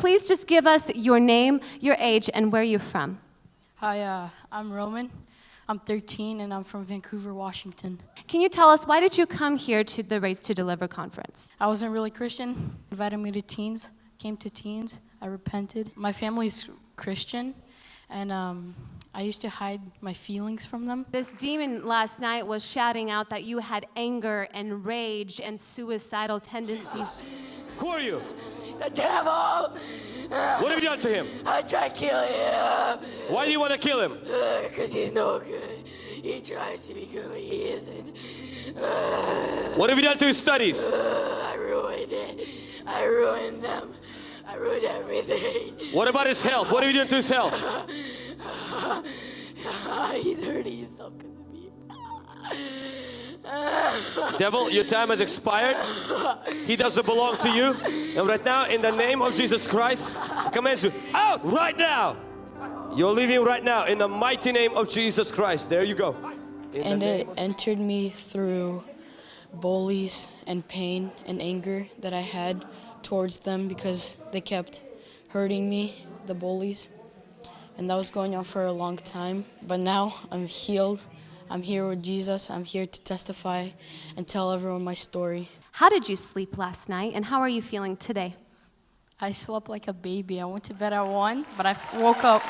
Please just give us your name, your age, and where you're from. Hi, uh, I'm Roman. I'm 13 and I'm from Vancouver, Washington. Can you tell us why did you come here to the Raised to Deliver conference? I wasn't really Christian. Invited me to teens. Came to teens. I repented. My family's Christian, and um, I used to hide my feelings from them. This demon last night was shouting out that you had anger and rage and suicidal tendencies. Who are you? The devil! What have you done to him? I tried killing him Why do you want to kill him? Uh, because he's no good. He tries to be good, but he isn't. Uh, what have you done to his studies? Uh, I ruined it. I ruined them. I ruined everything. What about his health? What have you done to his health? he's hurting himself because of me. Devil, your time has expired. He doesn't belong to you. And right now, in the name of Jesus Christ, I command you out right now. You're leaving right now in the mighty name of Jesus Christ. There you go. In And it entered me through bullies and pain and anger that I had towards them because they kept hurting me, the bullies. And that was going on for a long time. But now I'm healed. I'm here with Jesus. I'm here to testify and tell everyone my story. How did you sleep last night and how are you feeling today? I slept like a baby. I went to bed at 1, but I woke up